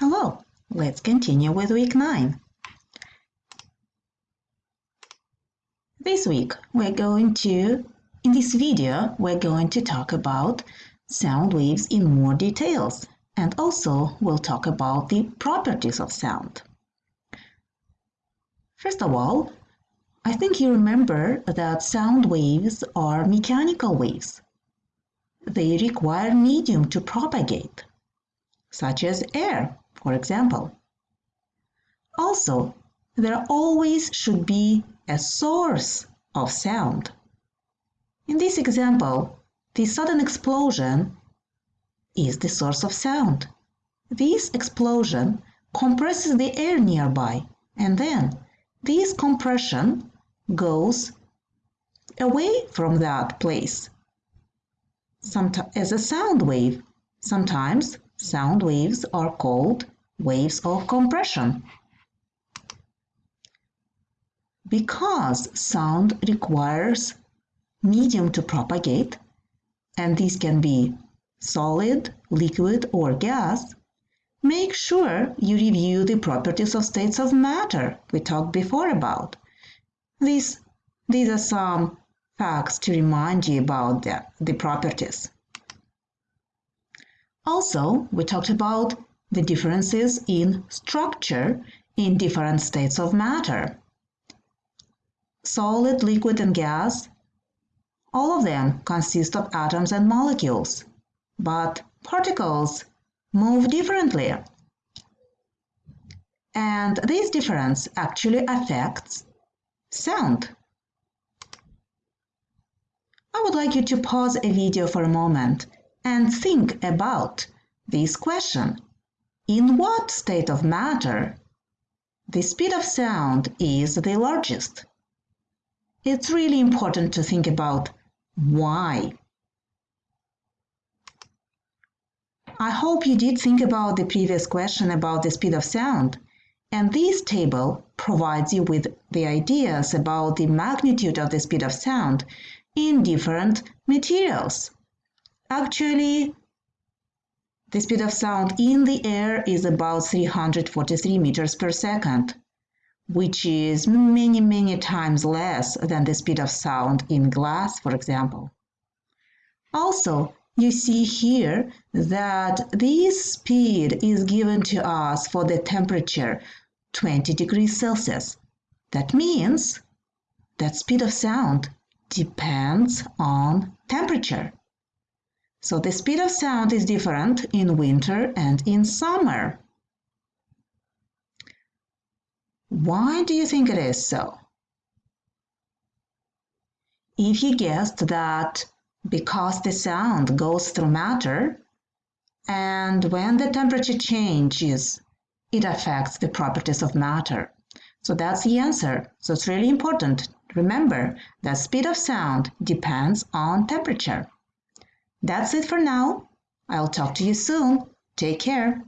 Hello, let's continue with week 9. This week we're going to, in this video, we're going to talk about sound waves in more details and also we'll talk about the properties of sound. First of all, I think you remember that sound waves are mechanical waves. They require medium to propagate, such as air for example. Also, there always should be a source of sound. In this example, the sudden explosion is the source of sound. This explosion compresses the air nearby, and then this compression goes away from that place as a sound wave. Sometimes Sound waves are called waves of compression. Because sound requires medium to propagate, and these can be solid, liquid, or gas, make sure you review the properties of states of matter we talked before about. These, these are some facts to remind you about the, the properties. Also, we talked about the differences in structure in different states of matter. Solid, liquid, and gas, all of them consist of atoms and molecules, but particles move differently. And this difference actually affects sound. I would like you to pause a video for a moment and think about this question. In what state of matter the speed of sound is the largest? It's really important to think about why. I hope you did think about the previous question about the speed of sound, and this table provides you with the ideas about the magnitude of the speed of sound in different materials. Actually, the speed of sound in the air is about 343 meters per second, which is many, many times less than the speed of sound in glass, for example. Also, you see here that this speed is given to us for the temperature 20 degrees Celsius. That means that speed of sound depends on temperature. So the speed of sound is different in winter and in summer. Why do you think it is so? If you guessed that because the sound goes through matter, and when the temperature changes, it affects the properties of matter. So that's the answer. So it's really important. Remember that speed of sound depends on temperature. That's it for now. I'll talk to you soon. Take care.